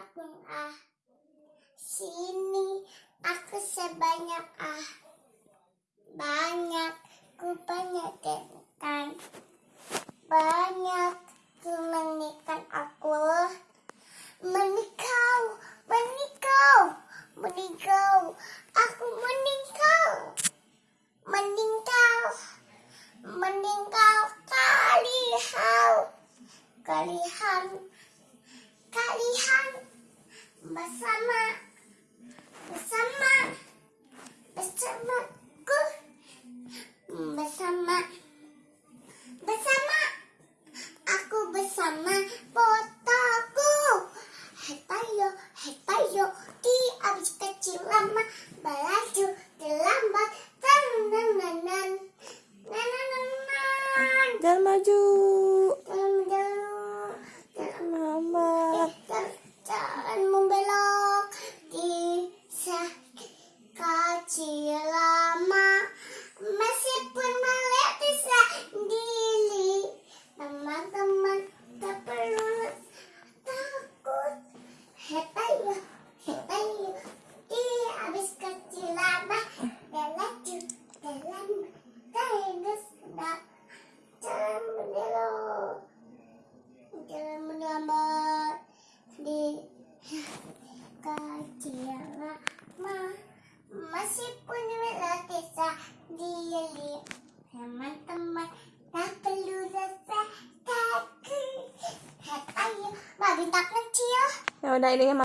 aku ah. Sini aku sebanyak ah. Banyak ku banyak kan. Banyak ku menikah aku. Menikau, menikau, menikau. Aku menikau. Meningkau, meningkau kalihau. Kalihan, kalihan bersama, bersama, bersamaku, bersama, bersama, aku bersama fotoku. Hetayo, hetayo, di abis kecil lama, belaju terlambat, tan nan nan nan, nan nan nan. Jangan maju. Jalan menjauh, jalan Lambat. Jalan, jalan membelok di kecil lama meskipun melihat sendiri teman-teman tak perlu takut hetayo hetayo di habis kecil lama belaju dalam terus jalan mendelok jalan melambat di kecil lama meskipun melatih diri teman-teman tak perlu rasa takut ayo babi tak kecil. Ya udah ini